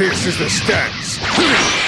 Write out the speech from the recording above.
This is the stance.